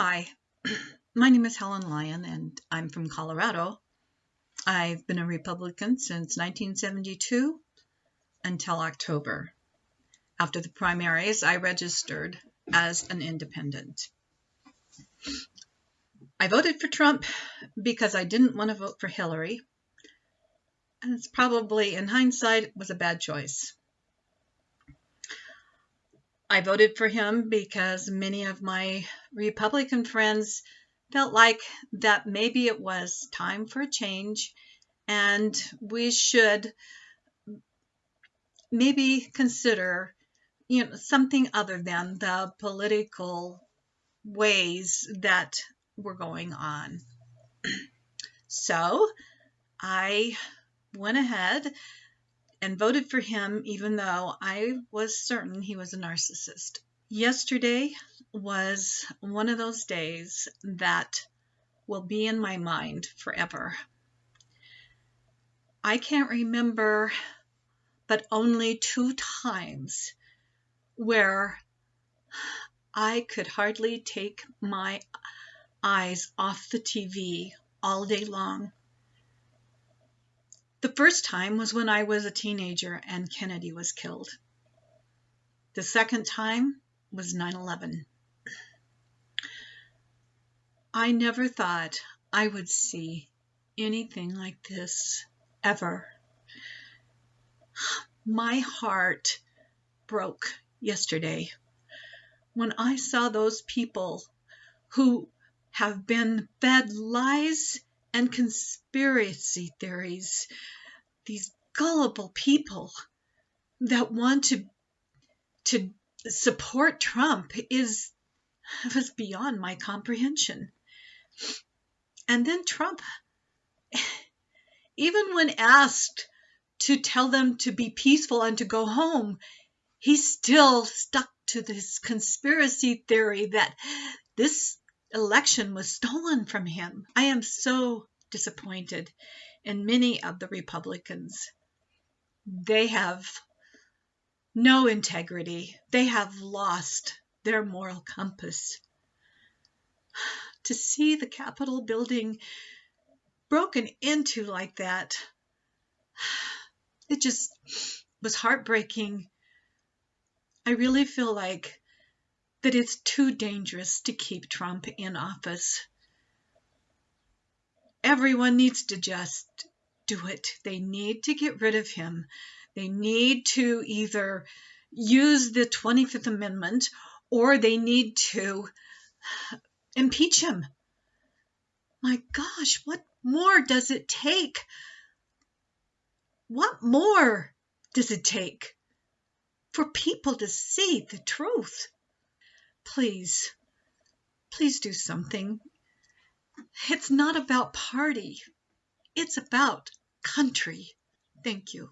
Hi, my name is Helen Lyon and I'm from Colorado. I've been a Republican since 1972 until October. After the primaries, I registered as an independent. I voted for Trump because I didn't want to vote for Hillary. And it's probably, in hindsight, was a bad choice. I voted for him because many of my Republican friends felt like that maybe it was time for a change and we should maybe consider you know something other than the political ways that were going on. so I went ahead and voted for him even though I was certain he was a narcissist. Yesterday was one of those days that will be in my mind forever. I can't remember but only two times where I could hardly take my eyes off the TV all day long. The first time was when I was a teenager and Kennedy was killed. The second time was 9 11. I never thought I would see anything like this ever. My heart broke yesterday when I saw those people who have been fed lies and conspiracy theories, these gullible people that want to to support Trump is was beyond my comprehension. And then Trump even when asked to tell them to be peaceful and to go home, he still stuck to this conspiracy theory that this election was stolen from him. I am so disappointed in many of the Republicans. They have no integrity, they have lost their moral compass. To see the Capitol building broken into like that, it just was heartbreaking. I really feel like that it's too dangerous to keep Trump in office. Everyone needs to just do it. They need to get rid of him. They need to either use the 25th Amendment or they need to impeach him. My gosh, what more does it take? What more does it take for people to see the truth? Please, please do something. It's not about party, it's about country. Thank you.